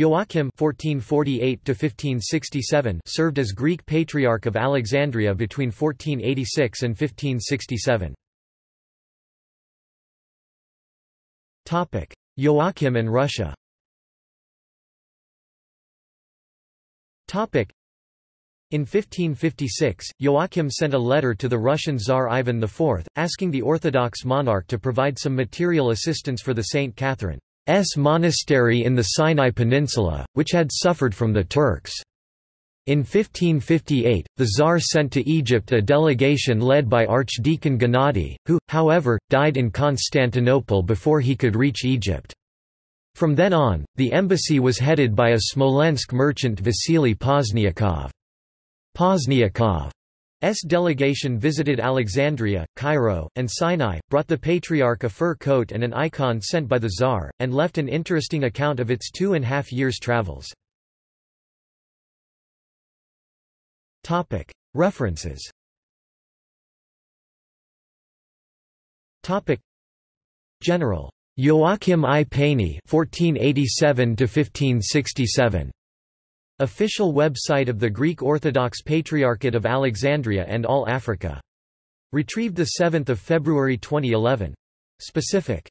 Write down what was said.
Joachim (1448–1567) served as Greek Patriarch of Alexandria between 1486 and 1567. Topic: Joachim and Russia. Topic: in 1556, Joachim sent a letter to the Russian Tsar Ivan IV, asking the Orthodox monarch to provide some material assistance for the St. Catherine's monastery in the Sinai Peninsula, which had suffered from the Turks. In 1558, the Tsar sent to Egypt a delegation led by Archdeacon Gennady, who, however, died in Constantinople before he could reach Egypt. From then on, the embassy was headed by a Smolensk merchant Vasily Pozniakov. Pozniakov. Pozniakov's delegation visited Alexandria, Cairo, and Sinai, brought the Patriarch a fur coat and an icon sent by the Tsar, and left an interesting account of its two and a half years' travels. References General. Joachim I. Paini 1487 1567 Official website of the Greek Orthodox Patriarchate of Alexandria and All Africa. Retrieved 7 February 2011. Specific